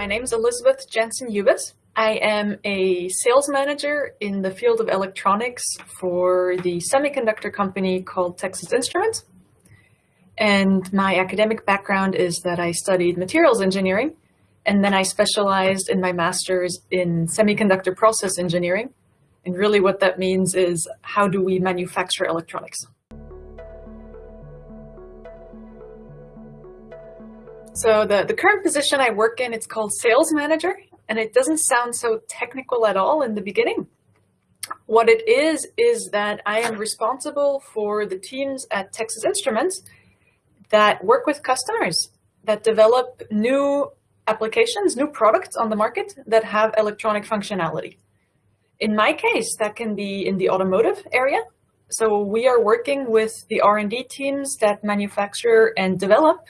My name is Elizabeth Jensen Hubis. I am a sales manager in the field of electronics for the semiconductor company called Texas Instruments. And my academic background is that I studied materials engineering, and then I specialized in my master's in semiconductor process engineering. And really what that means is how do we manufacture electronics? So the, the current position I work in, it's called sales manager, and it doesn't sound so technical at all in the beginning. What it is, is that I am responsible for the teams at Texas Instruments that work with customers, that develop new applications, new products on the market that have electronic functionality. In my case, that can be in the automotive area. So we are working with the R&D teams that manufacture and develop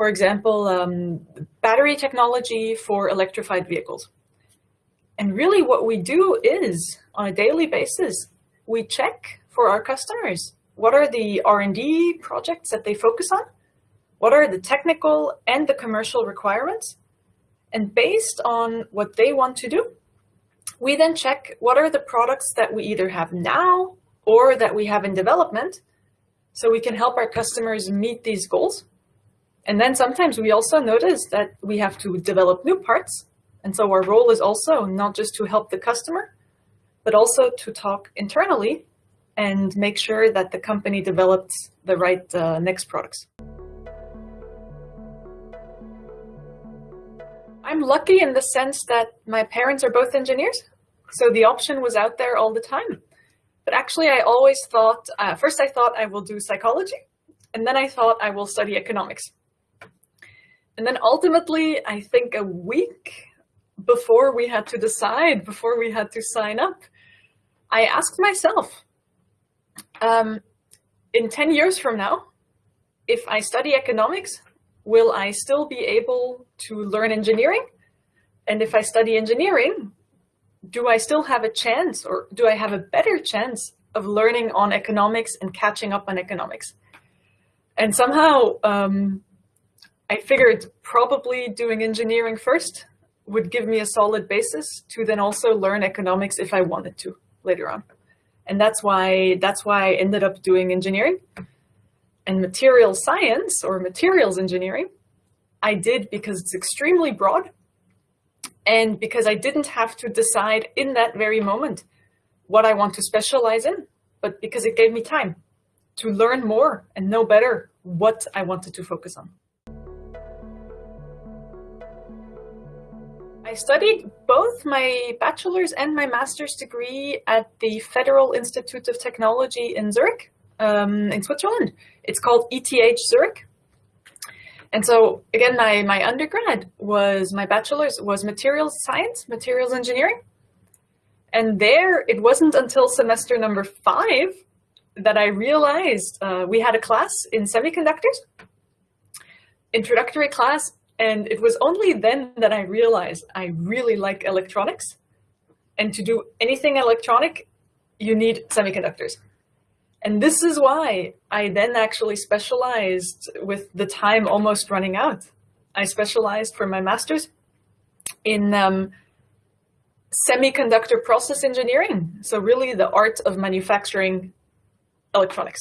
for example, um, battery technology for electrified vehicles. And really what we do is, on a daily basis, we check for our customers. What are the R&D projects that they focus on? What are the technical and the commercial requirements? And based on what they want to do, we then check what are the products that we either have now or that we have in development so we can help our customers meet these goals and then sometimes we also notice that we have to develop new parts. And so our role is also not just to help the customer, but also to talk internally and make sure that the company develops the right uh, next products. I'm lucky in the sense that my parents are both engineers. So the option was out there all the time. But actually, I always thought, uh, first I thought I will do psychology, and then I thought I will study economics. And then ultimately, I think a week before we had to decide, before we had to sign up, I asked myself, um, in 10 years from now, if I study economics, will I still be able to learn engineering? And if I study engineering, do I still have a chance or do I have a better chance of learning on economics and catching up on economics? And somehow um, I figured probably doing engineering first would give me a solid basis to then also learn economics if I wanted to later on. And that's why that's why I ended up doing engineering and material science or materials engineering. I did because it's extremely broad and because I didn't have to decide in that very moment what I want to specialize in, but because it gave me time to learn more and know better what I wanted to focus on. I studied both my bachelor's and my master's degree at the Federal Institute of Technology in Zurich, um, in Switzerland. It's called ETH Zurich. And so again, my, my undergrad was, my bachelor's was materials science, materials engineering. And there, it wasn't until semester number five that I realized uh, we had a class in semiconductors, introductory class, and it was only then that I realized I really like electronics. And to do anything electronic, you need semiconductors. And this is why I then actually specialized with the time almost running out. I specialized for my master's in um, semiconductor process engineering. So really the art of manufacturing electronics.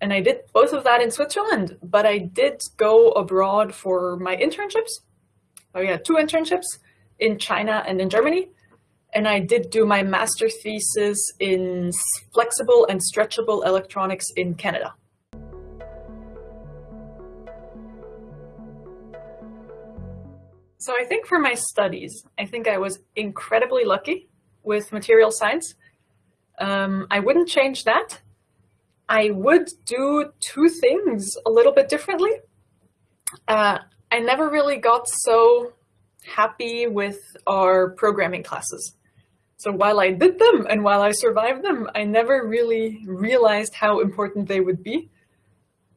And I did both of that in Switzerland, but I did go abroad for my internships. I had two internships in China and in Germany. And I did do my master thesis in flexible and stretchable electronics in Canada. So I think for my studies, I think I was incredibly lucky with material science. Um, I wouldn't change that. I would do two things a little bit differently. Uh, I never really got so happy with our programming classes. So while I did them and while I survived them, I never really realized how important they would be.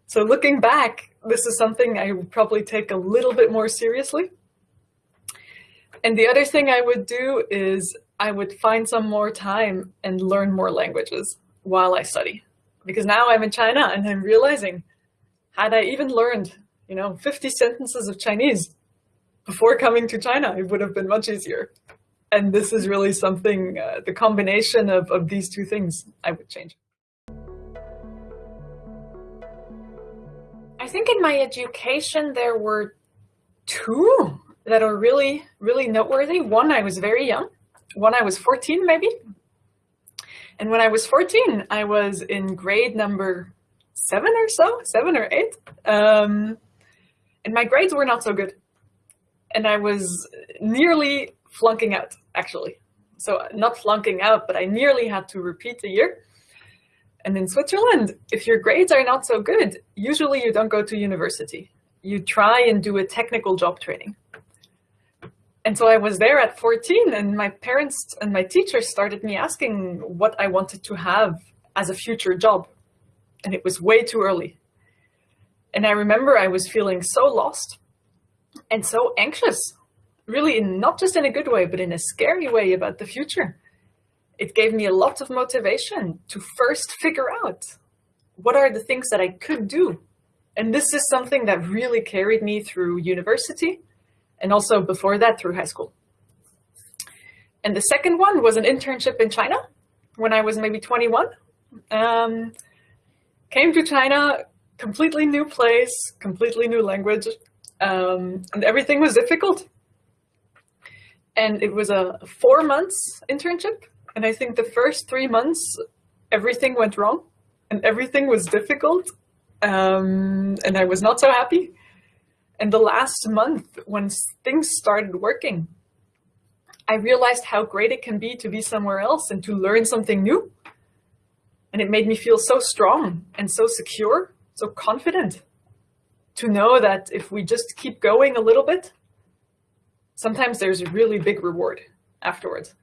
So looking back, this is something I would probably take a little bit more seriously. And the other thing I would do is I would find some more time and learn more languages while I study because now I'm in China and I'm realizing, had I even learned, you know, 50 sentences of Chinese, before coming to China, it would have been much easier. And this is really something, uh, the combination of, of these two things I would change. I think in my education, there were two that are really, really noteworthy. One, I was very young. One, I was 14 maybe. And when I was 14, I was in grade number seven or so, seven or eight. Um, and my grades were not so good. And I was nearly flunking out, actually. So not flunking out, but I nearly had to repeat the year. And in Switzerland, if your grades are not so good, usually you don't go to university. You try and do a technical job training. And so I was there at 14 and my parents and my teachers started me asking what I wanted to have as a future job. And it was way too early. And I remember I was feeling so lost and so anxious, really not just in a good way, but in a scary way about the future. It gave me a lot of motivation to first figure out what are the things that I could do. And this is something that really carried me through university and also before that through high school. And the second one was an internship in China when I was maybe 21. Um, came to China, completely new place, completely new language, um, and everything was difficult. And it was a four months internship. And I think the first three months, everything went wrong and everything was difficult. Um, and I was not so happy. And the last month, when things started working, I realized how great it can be to be somewhere else and to learn something new. And it made me feel so strong and so secure, so confident to know that if we just keep going a little bit, sometimes there's a really big reward afterwards.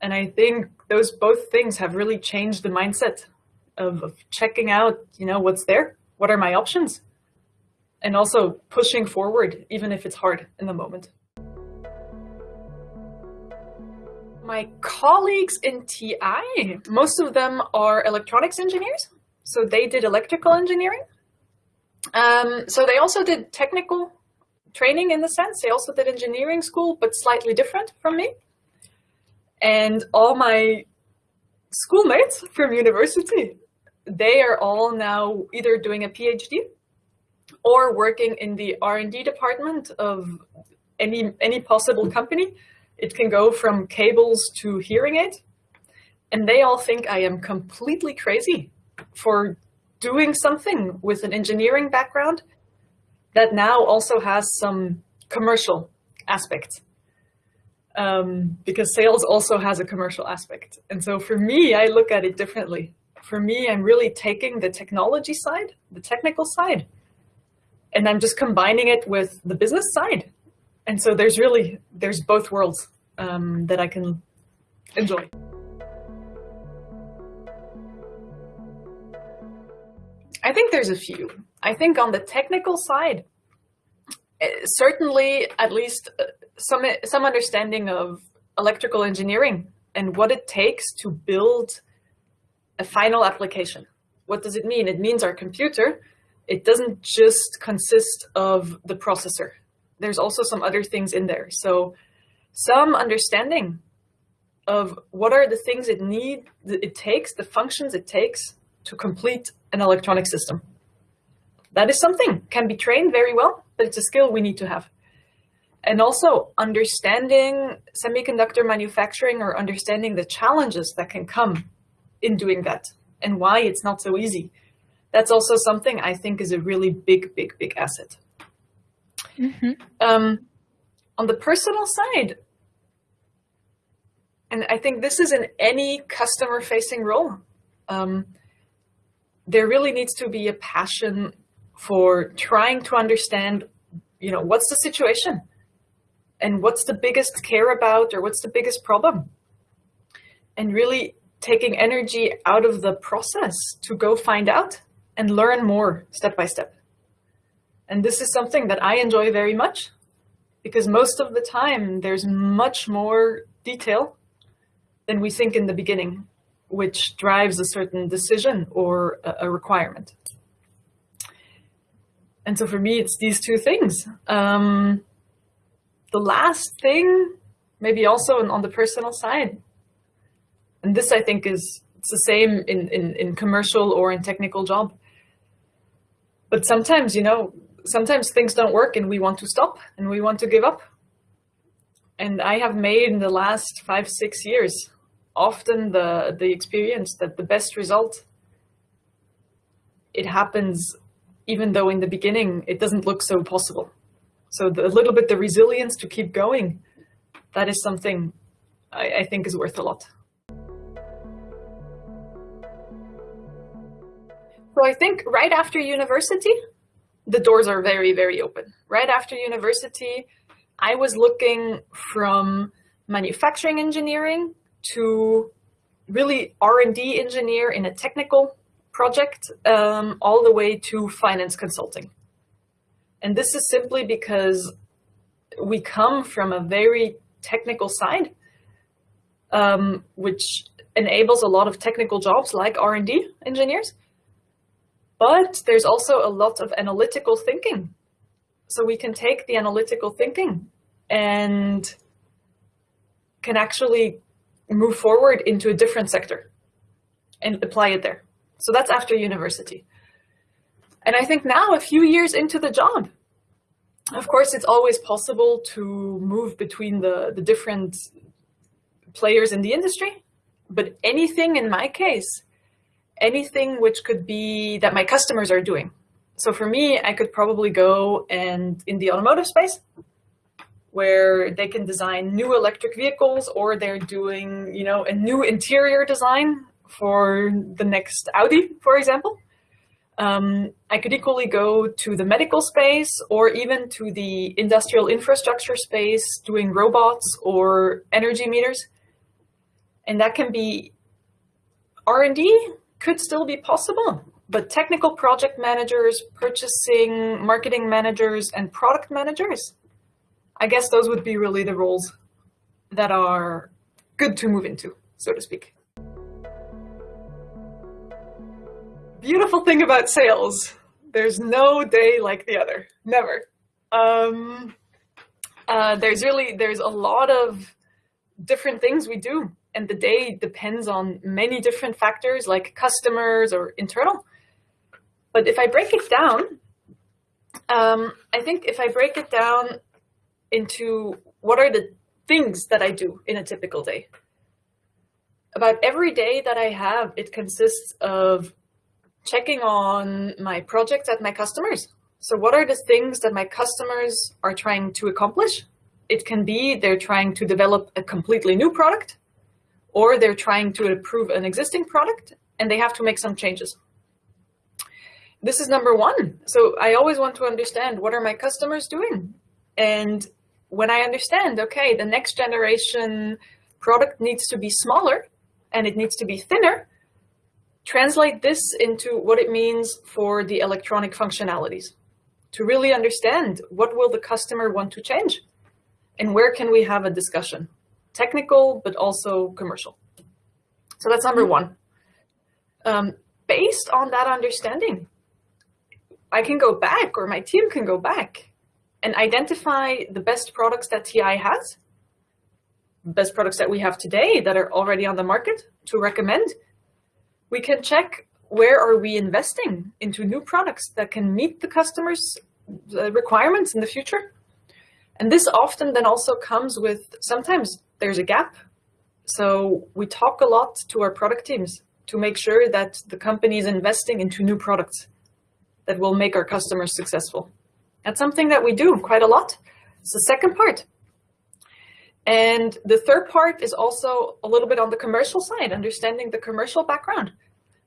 And I think those both things have really changed the mindset of, of checking out, you know, what's there, what are my options, and also pushing forward, even if it's hard in the moment. My colleagues in TI, most of them are electronics engineers. So they did electrical engineering. Um, so they also did technical training in the sense. They also did engineering school, but slightly different from me. And all my schoolmates from university, they are all now either doing a PhD or working in the R&D department of any, any possible company. It can go from cables to hearing aid. And they all think I am completely crazy for doing something with an engineering background that now also has some commercial aspect. Um, because sales also has a commercial aspect. And so for me, I look at it differently. For me, I'm really taking the technology side, the technical side, and I'm just combining it with the business side. And so there's really, there's both worlds um, that I can enjoy. I think there's a few. I think on the technical side, eh, certainly at least uh, some, some understanding of electrical engineering and what it takes to build a final application. What does it mean? It means our computer it doesn't just consist of the processor. There's also some other things in there. So some understanding of what are the things it need, it takes, the functions it takes to complete an electronic system. That is something can be trained very well, but it's a skill we need to have. And also understanding semiconductor manufacturing or understanding the challenges that can come in doing that and why it's not so easy that's also something I think is a really big, big, big asset. Mm -hmm. um, on the personal side, and I think this is in any customer facing role, um, there really needs to be a passion for trying to understand, you know, what's the situation and what's the biggest care about or what's the biggest problem and really taking energy out of the process to go find out and learn more step by step. And this is something that I enjoy very much because most of the time there's much more detail than we think in the beginning, which drives a certain decision or a, requirement. And so for me, it's these two things. Um, the last thing, maybe also on the personal side, and this I think is it's the same in, in, in commercial or in technical job. But sometimes, you know, sometimes things don't work and we want to stop and we want to give up. And I have made in the last five, six years, often the, the experience that the best result, it happens even though in the beginning it doesn't look so possible. So the, a little bit the resilience to keep going, that is something I, I think is worth a lot. So I think right after university, the doors are very, very open. Right after university, I was looking from manufacturing engineering to really R&D engineer in a technical project, um, all the way to finance consulting. And this is simply because we come from a very technical side, um, which enables a lot of technical jobs like R&D engineers. But there's also a lot of analytical thinking. So we can take the analytical thinking and can actually move forward into a different sector and apply it there. So that's after university. And I think now, a few years into the job, of course, it's always possible to move between the, the different players in the industry. But anything in my case, anything which could be that my customers are doing. So for me, I could probably go and in the automotive space, where they can design new electric vehicles or they're doing, you know, a new interior design for the next Audi, for example. Um, I could equally go to the medical space or even to the industrial infrastructure space doing robots or energy meters. And that can be R&D could still be possible, but technical project managers, purchasing, marketing managers, and product managers, I guess those would be really the roles that are good to move into, so to speak. Beautiful thing about sales, there's no day like the other, never. Um, uh, there's really, there's a lot of different things we do and the day depends on many different factors like customers or internal. But if I break it down, um, I think if I break it down into what are the things that I do in a typical day. About every day that I have, it consists of checking on my projects at my customers. So what are the things that my customers are trying to accomplish? It can be they're trying to develop a completely new product, or they're trying to improve an existing product and they have to make some changes. This is number one. So I always want to understand what are my customers doing? And when I understand, okay, the next generation product needs to be smaller and it needs to be thinner, translate this into what it means for the electronic functionalities to really understand what will the customer want to change and where can we have a discussion, technical, but also commercial. So that's number one. Um, based on that understanding, I can go back or my team can go back and identify the best products that TI has, best products that we have today that are already on the market to recommend. We can check where are we investing into new products that can meet the customer's uh, requirements in the future. And this often then also comes with, sometimes there's a gap. So we talk a lot to our product teams to make sure that the company is investing into new products that will make our customers successful. That's something that we do quite a lot. It's the second part. And the third part is also a little bit on the commercial side, understanding the commercial background,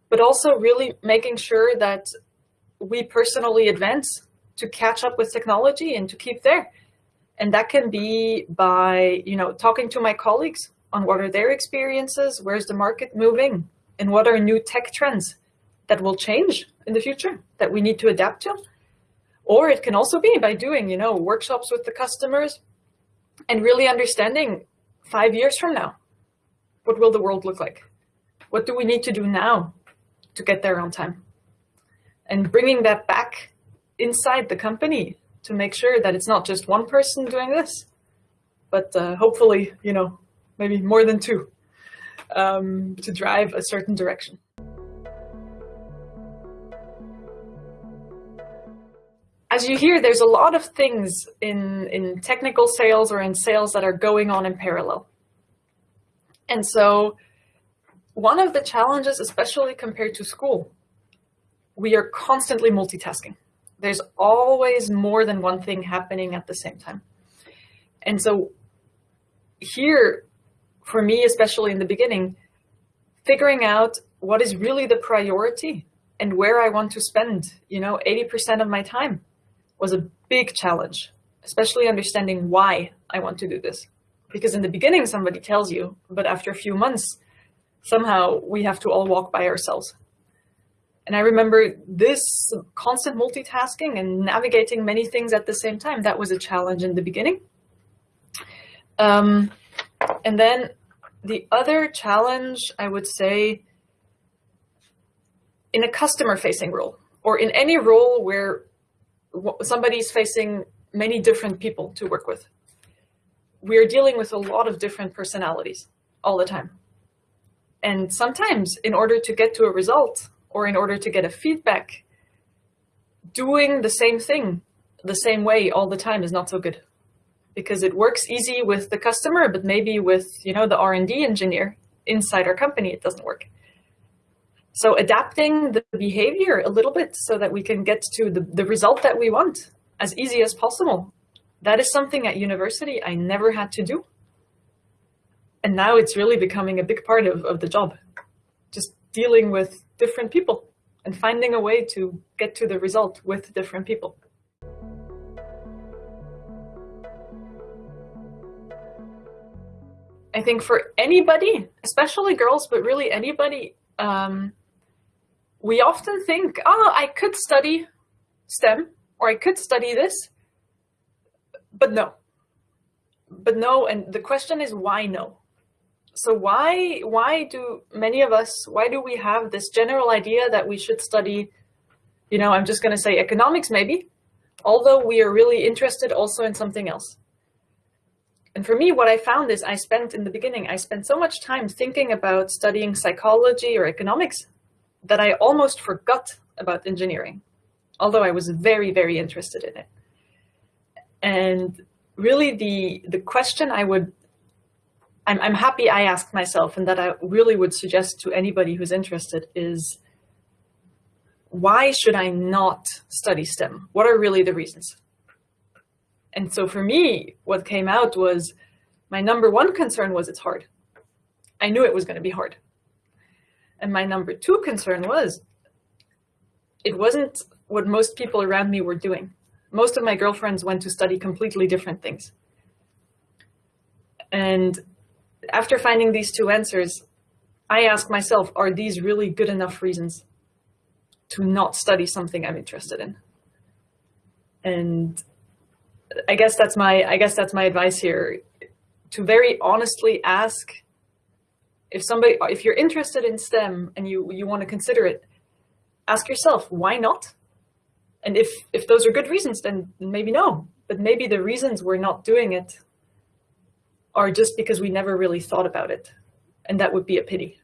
but also really making sure that we personally advance to catch up with technology and to keep there. And that can be by, you know, talking to my colleagues on what are their experiences, where's the market moving, and what are new tech trends that will change in the future that we need to adapt to. Or it can also be by doing, you know, workshops with the customers and really understanding five years from now, what will the world look like? What do we need to do now to get there on time? And bringing that back inside the company to make sure that it's not just one person doing this, but uh, hopefully, you know, maybe more than two um, to drive a certain direction. As you hear, there's a lot of things in, in technical sales or in sales that are going on in parallel. And so one of the challenges, especially compared to school, we are constantly multitasking. There's always more than one thing happening at the same time. And so here, for me, especially in the beginning, figuring out what is really the priority and where I want to spend, you know, 80% of my time was a big challenge, especially understanding why I want to do this. Because in the beginning, somebody tells you, but after a few months, somehow we have to all walk by ourselves. And I remember this constant multitasking and navigating many things at the same time. That was a challenge in the beginning. Um, and then the other challenge, I would say, in a customer facing role or in any role where somebody's facing many different people to work with. We are dealing with a lot of different personalities all the time. And sometimes in order to get to a result or in order to get a feedback, doing the same thing the same way all the time is not so good because it works easy with the customer, but maybe with, you know, the R&D engineer inside our company, it doesn't work. So adapting the behavior a little bit so that we can get to the, the result that we want as easy as possible. That is something at university I never had to do. And now it's really becoming a big part of, of the job. Dealing with different people and finding a way to get to the result with different people. I think for anybody, especially girls, but really anybody, um, we often think, oh, I could study STEM or I could study this, but no. But no, and the question is why no? So why why do many of us, why do we have this general idea that we should study, you know, I'm just going to say economics maybe, although we are really interested also in something else. And for me, what I found is I spent in the beginning, I spent so much time thinking about studying psychology or economics that I almost forgot about engineering, although I was very, very interested in it. And really the, the question I would, I'm, I'm happy I asked myself and that I really would suggest to anybody who's interested is, why should I not study STEM? What are really the reasons? And so for me, what came out was my number one concern was it's hard. I knew it was going to be hard. And my number two concern was it wasn't what most people around me were doing. Most of my girlfriends went to study completely different things. And after finding these two answers, I ask myself, are these really good enough reasons to not study something I'm interested in? And I guess that's my I guess that's my advice here to very honestly ask if somebody, if you're interested in STEM and you, you want to consider it, ask yourself, why not? And if, if those are good reasons, then maybe no. But maybe the reasons we're not doing it are just because we never really thought about it. And that would be a pity.